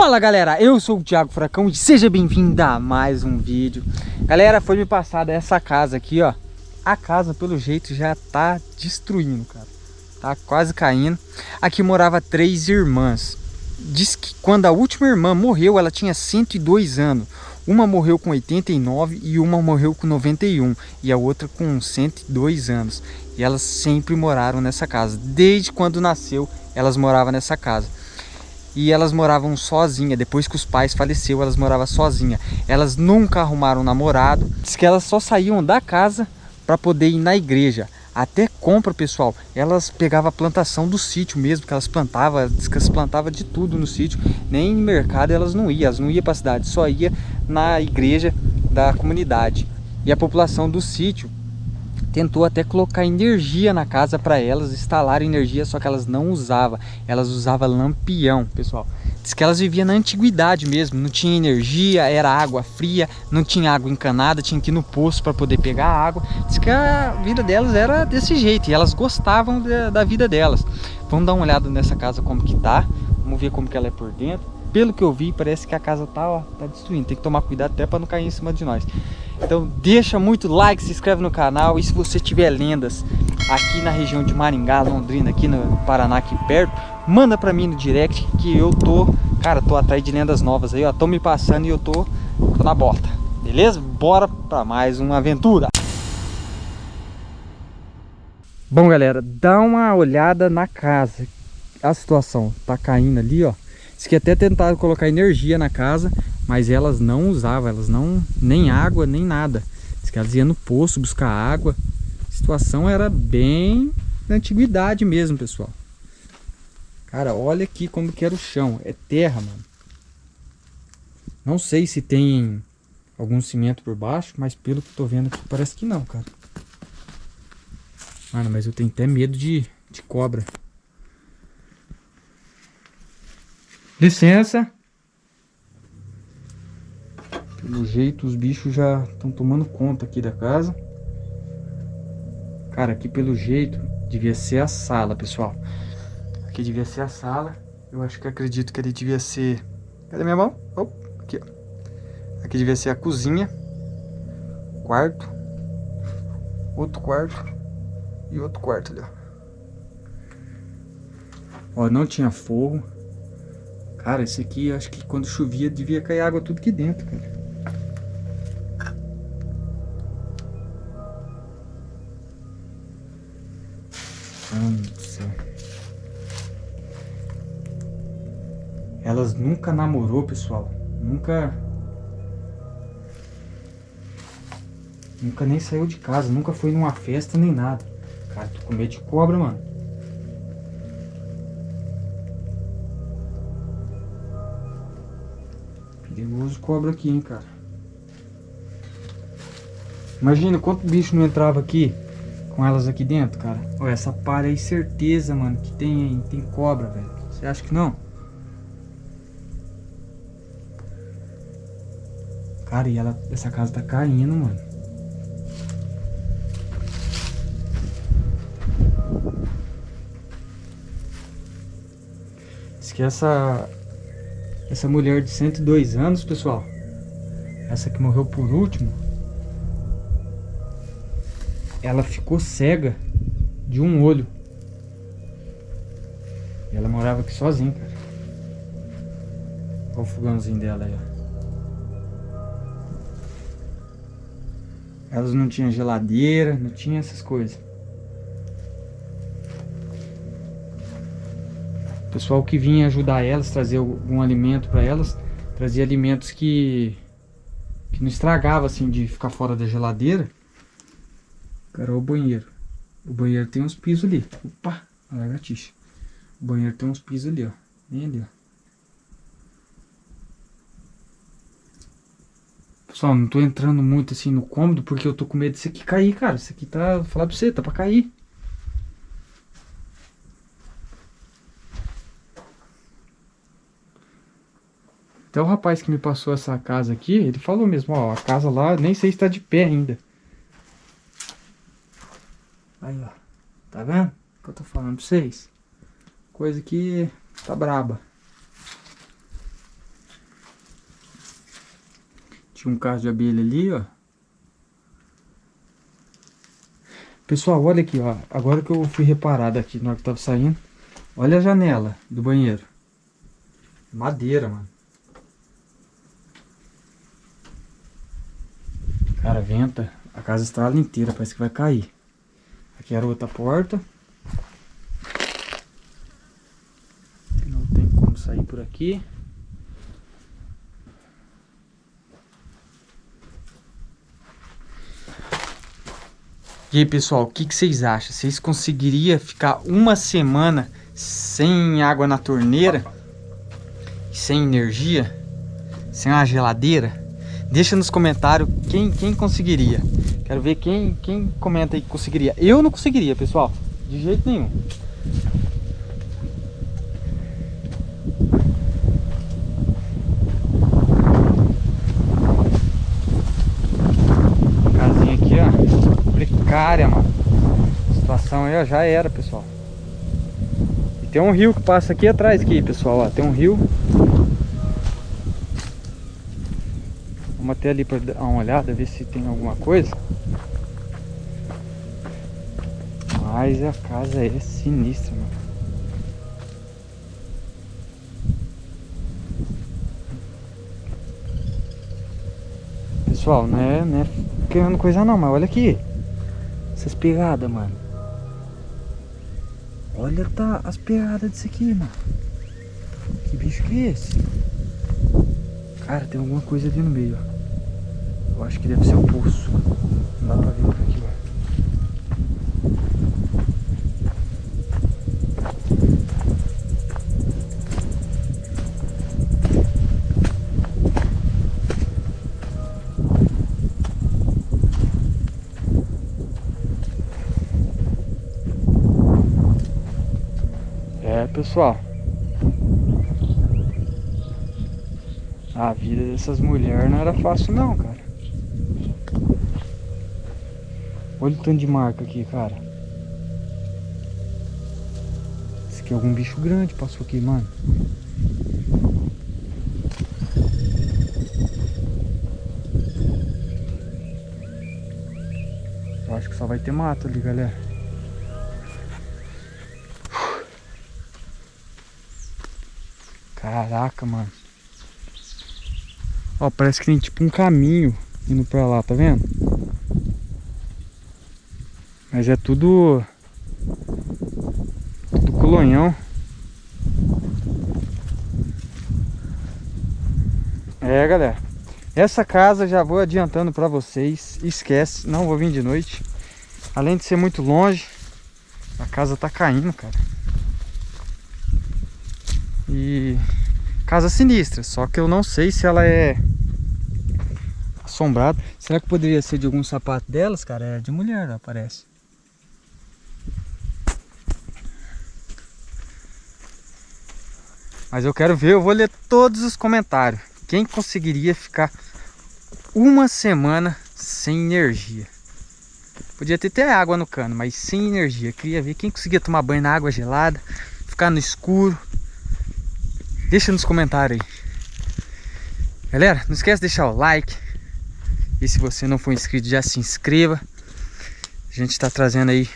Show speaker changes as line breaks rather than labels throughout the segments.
Fala galera, eu sou o Thiago Furacão e seja bem-vindo a mais um vídeo. Galera, foi me passada essa casa aqui, ó. A casa, pelo jeito, já tá destruindo, cara. Tá quase caindo. Aqui morava três irmãs. Diz que quando a última irmã morreu, ela tinha 102 anos. Uma morreu com 89 e uma morreu com 91 E a outra com 102 anos. E elas sempre moraram nessa casa. Desde quando nasceu, elas moravam nessa casa e elas moravam sozinha. Depois que os pais faleceram, elas moravam sozinha. Elas nunca arrumaram um namorado. Diz que elas só saíam da casa para poder ir na igreja. Até compra, pessoal. Elas pegavam a plantação do sítio mesmo, que elas plantavam, diz que elas plantavam de tudo no sítio. Nem no mercado elas não iam, elas não iam para a cidade, só ia na igreja da comunidade. E a população do sítio tentou até colocar energia na casa para elas, instalar energia, só que elas não usavam. Elas usavam lampião, pessoal. Diz que elas viviam na antiguidade mesmo, não tinha energia, era água fria, não tinha água encanada, tinha que ir no poço para poder pegar água. Diz que a vida delas era desse jeito e elas gostavam da, da vida delas. Vamos dar uma olhada nessa casa como que tá, vamos ver como que ela é por dentro pelo que eu vi, parece que a casa tá, ó, tá destruindo. Tem que tomar cuidado até para não cair em cima de nós. Então deixa muito like, se inscreve no canal. E se você tiver lendas aqui na região de Maringá, Londrina, aqui no Paraná, aqui perto, manda para mim no direct que eu tô, cara, tô atrás de lendas novas aí, ó. Tô me passando e eu tô, tô na bota. Beleza? Bora para mais uma aventura. Bom, galera, dá uma olhada na casa. A situação tá caindo ali, ó. Diz que até tentaram colocar energia na casa, mas elas não usavam, elas não, nem água, nem nada. Diz que elas iam no poço buscar água. A situação era bem da antiguidade mesmo, pessoal. Cara, olha aqui como que era o chão. É terra, mano. Não sei se tem algum cimento por baixo, mas pelo que eu tô vendo aqui, parece que não, cara. Mano, mas eu tenho até medo de, de cobra. Licença. Pelo jeito os bichos já estão tomando conta aqui da casa. Cara, aqui pelo jeito devia ser a sala, pessoal. Aqui devia ser a sala. Eu acho que acredito que ele devia ser... Cadê minha mão? Oh, aqui, ó. Aqui devia ser a cozinha. Quarto. Outro quarto. E outro quarto ali, ó. Ó, não tinha forro. Cara, esse aqui, acho que quando chovia, devia cair água tudo aqui dentro, cara. Elas nunca namorou, pessoal. Nunca... Nunca nem saiu de casa, nunca foi numa festa nem nada. Cara, tô com medo de cobra, mano. Perigoso cobra aqui, hein, cara. Imagina quanto bicho não entrava aqui com elas aqui dentro, cara. Olha, essa palha aí, certeza, mano, que tem, tem cobra, velho. Você acha que não? Cara, e ela, essa casa tá caindo, mano. Diz que essa, essa mulher de 102 anos, pessoal. Essa que morreu por último. Ela ficou cega de um olho. E ela morava aqui sozinha, cara. Olha o fogãozinho dela aí, ó. Elas não tinham geladeira, não tinha essas coisas. O pessoal que vinha ajudar elas, trazer algum alimento para elas, trazia alimentos que, que não estragava assim de ficar fora da geladeira. Cara, o banheiro. O banheiro tem uns pisos ali. Opa, a lagartixa. O banheiro tem uns pisos ali, ó. Bem ali, ó. Pessoal, não tô entrando muito assim no cômodo porque eu tô com medo disso aqui cair, cara. Isso aqui tá, vou falar pra você, tá pra cair. Até o rapaz que me passou essa casa aqui, ele falou mesmo, ó, a casa lá nem sei se tá de pé ainda. Aí, ó. Tá vendo? O que eu tô falando pra vocês? Coisa que tá braba. Um caso de abelha ali, ó. Pessoal, olha aqui, ó. Agora que eu fui reparado aqui na hora que tava saindo. Olha a janela do banheiro. Madeira, mano. Cara, venta. A casa estrala inteira, parece que vai cair. Aqui era outra porta. Não tem como sair por aqui. E aí pessoal, o que, que vocês acham? Vocês conseguiriam ficar uma semana sem água na torneira? Sem energia? Sem uma geladeira? Deixa nos comentários quem, quem conseguiria. Quero ver quem, quem comenta aí que conseguiria. Eu não conseguiria, pessoal. De jeito nenhum. Casinha aqui, ó. Precária, mano. A situação aí, ó, já era, pessoal. E tem um rio que passa aqui atrás, aqui, pessoal, ó. Tem um rio. Vamos até ali para dar uma olhada, ver se tem alguma coisa. Mas a casa é sinistra, mano. Pessoal, não é, não é querendo coisa não, mas olha aqui. Essas pegadas, mano. Olha tá as pegadas disso aqui, mano. Que bicho que é esse? Cara, tem alguma coisa ali no meio, ó. Eu acho que deve ser o poço. Não dá pra ver por aqui, ó. É, pessoal. A vida dessas mulheres não era fácil não, cara. Olha o tanto de marca aqui, cara. Esse aqui é algum bicho grande passou aqui, mano. Eu acho que só vai ter mato ali, galera. Caraca, mano. Ó, parece que tem tipo um caminho indo pra lá, tá vendo? Mas é tudo... Tudo colonhão. É, galera. Essa casa já vou adiantando pra vocês. Esquece, não vou vir de noite. Além de ser muito longe, a casa tá caindo, cara. E casa sinistra, só que eu não sei se ela é assombrada. Será que poderia ser de algum sapato delas, cara? É de mulher, parece. Mas eu quero ver, eu vou ler todos os comentários. Quem conseguiria ficar uma semana sem energia? Podia ter até água no cano, mas sem energia. Queria ver quem conseguia tomar banho na água gelada, ficar no escuro. Deixa nos comentários aí. Galera, não esquece de deixar o like. E se você não for inscrito, já se inscreva. A gente está trazendo aí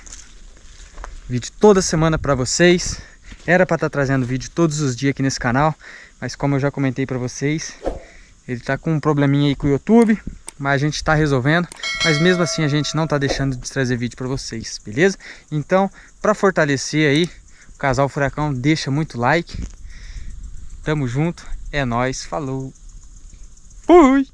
vídeo toda semana para vocês. Era para estar tá trazendo vídeo todos os dias aqui nesse canal, mas como eu já comentei para vocês, ele tá com um probleminha aí com o YouTube, mas a gente está resolvendo, mas mesmo assim a gente não tá deixando de trazer vídeo para vocês, beleza? Então, para fortalecer aí, o Casal Furacão deixa muito like. Tamo junto, é nóis, falou. Fui!